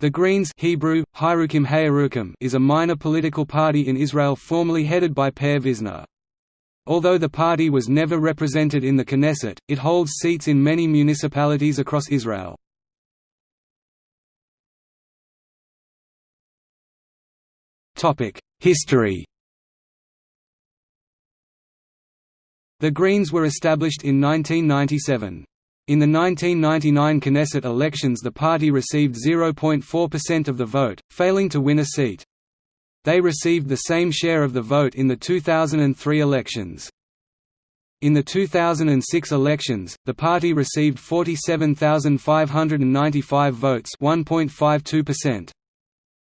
The Greens Hebrew, is a minor political party in Israel formerly headed by Pe'er Visner. Although the party was never represented in the Knesset, it holds seats in many municipalities across Israel. History The Greens were established in 1997. In the 1999 Knesset elections the party received 0.4% of the vote, failing to win a seat. They received the same share of the vote in the 2003 elections. In the 2006 elections, the party received 47,595 votes 1.52%.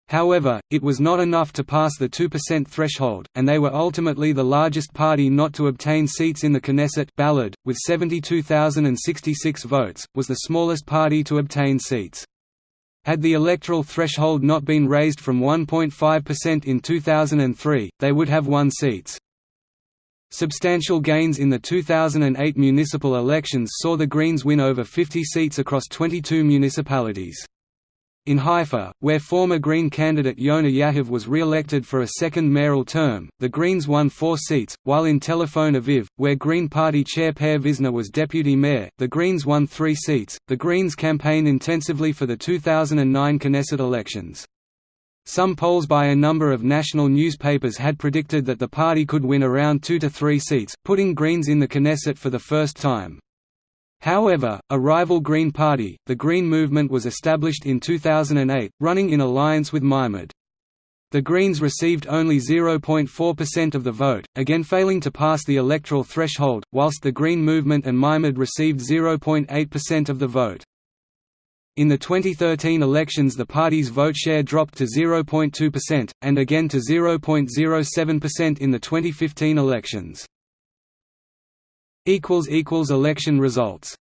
However, it was not enough to pass the 2% threshold, and they were ultimately the largest party not to obtain seats in the Knesset Balad, with 72,066 votes, was the smallest party to obtain seats. Had the electoral threshold not been raised from 1.5% in 2003, they would have won seats. Substantial gains in the 2008 municipal elections saw the Greens win over 50 seats across 22 municipalities. In Haifa, where former Green candidate Yona Yahav was re-elected for a second mayoral term, the Greens won four seats, while in Tel Aviv, where Green Party chair Pe'er Visner was deputy mayor, the Greens won three seats. The Greens campaigned intensively for the 2009 Knesset elections. Some polls by a number of national newspapers had predicted that the party could win around two to three seats, putting Greens in the Knesset for the first time. However, a rival Green Party, the Green Movement was established in 2008, running in alliance with Meimad. The Greens received only 0.4% of the vote, again failing to pass the electoral threshold, whilst the Green Movement and Meimad received 0.8% of the vote. In the 2013 elections the party's vote share dropped to 0.2%, and again to 0.07% in the 2015 elections. Election results